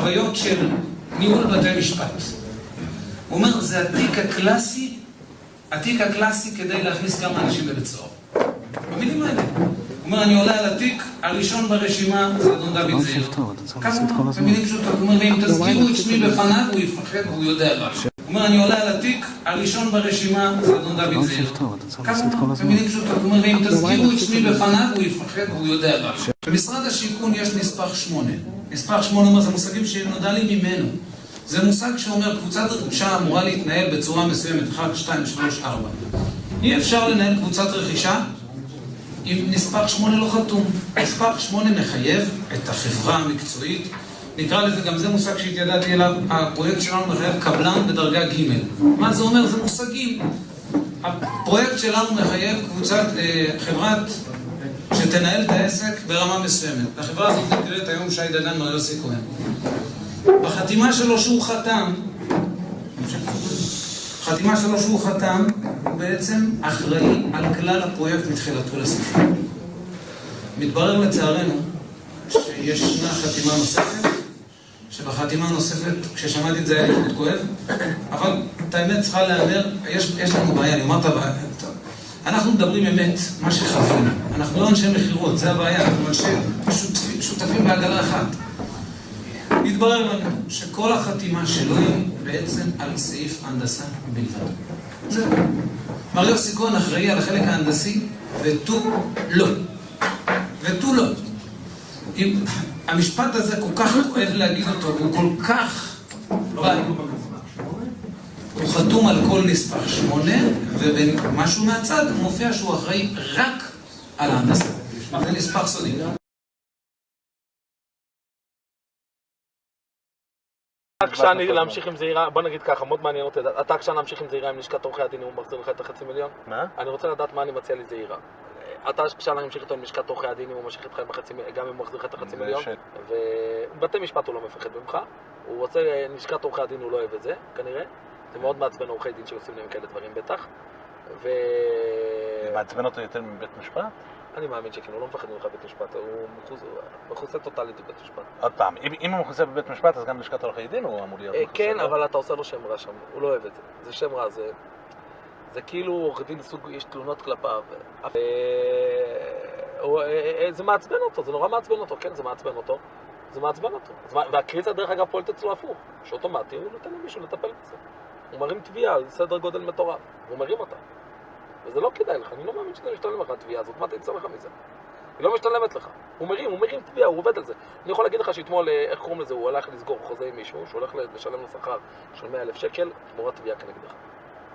חוויות של ניהול בתי משפט. הוא אומר, זה התיק הקלאסי, התיק הקלאסי כדי להכניס כמה אנשים לבית סוהר. במילים האלה. הוא אומר, אני עולה על התיק, הראשון ברשימה זה אדון דוד זעיר. כמה? במילים פשוטות. הוא אומר, ואם תזכירו את שמי בפניו, הוא יפחד והוא יודע מה. הוא אומר, אני עולה על התיק, הראשון ברשימה זה אדון דוד זעיר. כמה? במילים פשוטות. הוא אומר, ואם תזכירו את שמי בפניו, הוא יפחד והוא יודע מה. במשרד השיכון יש נספח שמונה. נספח שמונה אומר, זה מושגים שנודע לי ממנו. זה מושג שאומר, קבוצת רכישה אמורה להתנהל בצורה מסוימת, 1, 2, 3, 4. אי אפשר לנהל קבוצת רכישה אם נספח 8 לא חתום. נספח 8 מחייב את החברה המקצועית, נקרא לזה, גם זה מושג שהתיידעתי אליו, הפרויקט שלנו מחייב קבלן בדרגה ג'. מה זה אומר? זה מושגים. הפרויקט שלנו מחייב קבוצת, חברת שתנהל את העסק ברמה מסוימת. החברה הזאת נקראת היום שי דגן מר יוסי כהן. בחתימה שלו שהוא חתם, חתימה שלו שהוא חתם, הוא בעצם אחראי על כלל הפרויקט מתחילתו לסופו. מתברר לצערנו שישנה חתימה נוספת, שבחתימה הנוספת, כששמעתי את זה היה לי מאוד כואב, אבל את האמת צריכה להיאמר, יש, יש לנו בעיה, אני אומר את הבעיה, אנחנו מדברים אמת, מה שחווינו, אנחנו לא אנשי מכירות, זה הבעיה, אנחנו אנשי שותפים, שותפים בעגלה אחת. התברר לנו שכל החתימה שלו היא בעצם על סעיף הנדסה בלבד. זהו. מר יוסי כהן אחראי על החלק ההנדסי, ותו לא. ותו לא. אם המשפט הזה כל כך כואב להגיד אותו, והוא כל כך... הוא חתום על כל נספח שמונה, ובמשהו מהצד מופיע שהוא אחראי רק על ההנדסה. זה נספח סודי. אתה עקשן להמשיך עם זעירה, בוא נגיד ככה, מאוד מעניין אותי, אתה עקשן להמשיך עם זעירה עם לשכת עורכי הדין, הוא מחזיר לך את החצי מיליון? מה? אני רוצה לדעת מה אני מציע לזעירה. אתה עקשן להמשיך איתו עם לשכת עורכי הדין, אם הוא ממשיך איתך גם אם הוא מחזיר לך את החצי מיליון? ובתי משפט הוא לא מפחד ממך, הוא רוצה, לשכת עורכי הדין הוא לא אוהב את זה, כנראה. זה מאוד מעצבן עורכי דין שעושים להם כאלה דברים בטח. ו... זה מעצבן אותו יותר מבית משפט? אני מאמין שכן, הוא לא מפחד ממך בבית משפט, הוא מכוסה טוטאלית בבית משפט. עוד פעם, אם הוא מכוסה בבית משפט, אז גם לשכת עורכי דין הוא אמור להיות מכוסה. כן, אבל אתה עושה לו שם רע שם, הוא לא אוהב את זה. זה שם רע, זה... זה כאילו עורך דין סוג, יש תלונות כלפיו. זה מעצבן אותו, זה נורא מעצבן אותו, כן, זה מעצבן אותו. זה מעצבן אותו. והקריצה דרך אגב פועלת אצלו הפוך, שאוטומטי הוא נותן למישהו לטפל בזה. הוא מרים תביעה על סדר גודל מטורף, והוא מרים אותה. וזה לא כדאי לך, אני לא מאמין שזה משתלם לך התביעה הזאת, מה תצא לך מזה? היא לא משתלמת לך. הוא מרים, הוא מרים תביעה, הוא עובד על זה. אני יכול להגיד לך שאתמול, איך קוראים לזה, הוא הלך לסגור חוזה עם מישהו, שהוא הולך לשלם לו שכר של 100 אלף שקל, תמורת תביעה כנגדך.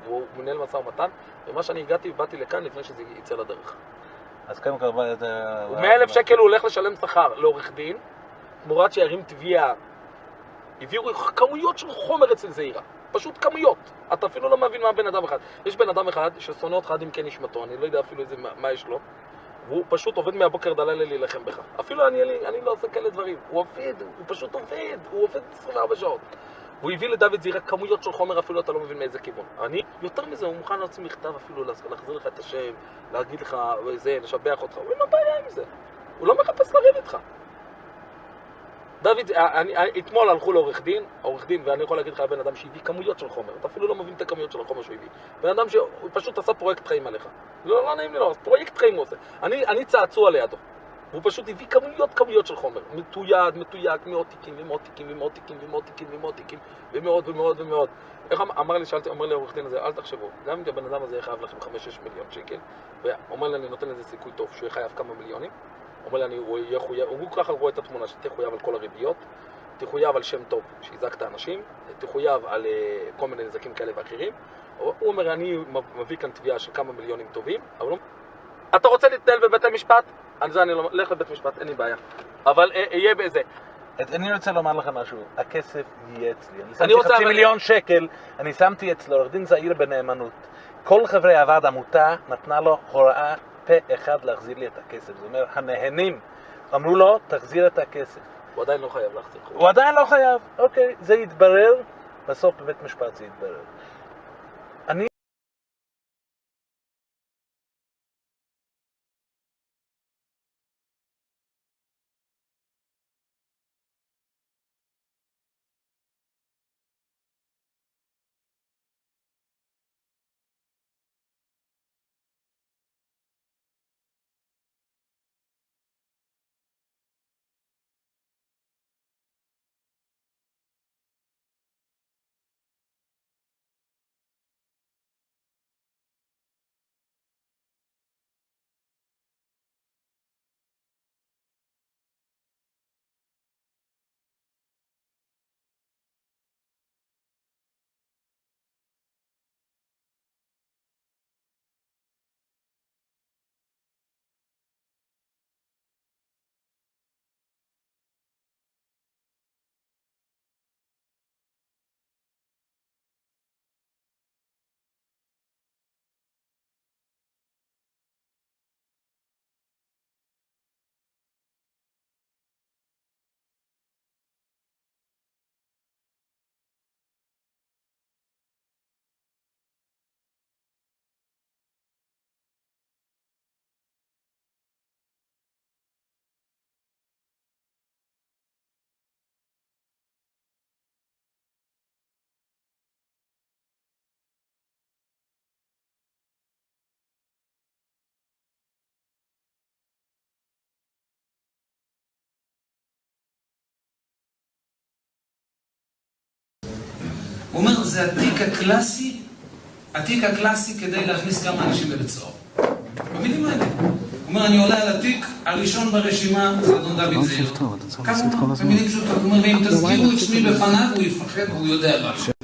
והוא מנהל משא ומתן, ומה שאני הגעתי, באתי לכאן לפני שזה יצא לדרך. אז קודם כל... 100 אלף שקל הוא הולך לשלם שכר לעורך דין, תמורת שירים תביעה. הביאו כמויות של חומר אצל זעירה. פשוט כמויות. אתה אפילו לא מבין מה בן אדם אחד. יש בן אדם אחד ששונא אותך עד עמקי נשמתו, אני לא יודע אפילו איזה, מה יש לו. והוא פשוט עובד מהבוקר עד הלילה להילחם בך. אפילו אני, אני, אני לא עושה כאלה דברים. הוא עובד, הוא פשוט עובד, הוא עובד 24 שעות. הוא הביא לדוד זעירה כמויות של חומר, אפילו אתה לא מבין מאיזה כיוון. אני, יותר מזה, הוא מוכן להוציא מכתב אפילו, להחזיר לך את השם, להגיד לך, זה, לשבח אותך. הוא לא בעיה עם זה. הוא לא מחפש לריב איתך. דוד, אני, אתמול הלכו לעורך דין, עורך דין, ואני יכול להגיד לך, בן אדם שהביא כמויות של חומר, אתה אפילו לא מבין את הכמויות של החומר שהוא הביא. בן אדם שהוא פשוט עשה פרויקט חיים עליך. לא, לא נעים לי לא, פרויקט חיים הוא עושה. אני, אני צעצוע לידו. הוא פשוט הביא כמויות כמויות של חומר. מתויד, מתויק, מאות תיקים ומאות תיקים ומאות תיקים ומאות תיקים ומאות תיקים ומאות ומאות ומאות. איך אמר לי, שאלתי, אומר לי העורך דין הזה, אל תחשבו, גם אם הבן אדם הזה יהיה חייב לכם 5-6 מיליון שקל, ואומר לי, אני נותן לזה סיכוי טוב שהוא יהיה חייב כמה מיליונים, אומר לי, הוא יהיה חויב, הוא ככה רואה את התמונה, שתהיה חויב על כל הריביות, תחויב על שם טוב שהזקת אנשים, תחויב על uh, כל מיני נזקים כאלה ואחרים. הוא אומר, אני מביא כאן תביעה של כמה מיליונים טובים, אבל הוא... אתה רוצה להתנהל בבית המשפט? על זה אני לא... לך לבית משפט, אין לי בעיה. אבל אהיה באיזה... אני רוצה לומר לך משהו, הכסף יהיה אצלי. אני שמתי חצי מיליון שקל, אני שמתי אצלו עורך דין זעיר בנאמנות. כל חברי הוועד עמותה נתנה לו הוראה פה אחד להחזיר לי את הכסף. זאת אומרת, הנהנים אמרו לו, תחזיר את הכסף. הוא עדיין לא חייב להחזיר. הוא עדיין לא חייב, אוקיי, זה יתברר, בסוף בבית משפט זה יתברר. הוא אומר, זה התיק הקלאסי, התיק הקלאסי כדי להכניס כמה אנשים לבית סוהר. במילים האלה. הוא אומר, אני עולה על התיק הראשון ברשימה, זה אדון דוד זעיר. כמה? במילים פשוטות. הוא אומר, ואם תזכירו את שמי בפניו, הוא יפחד והוא יודע משהו.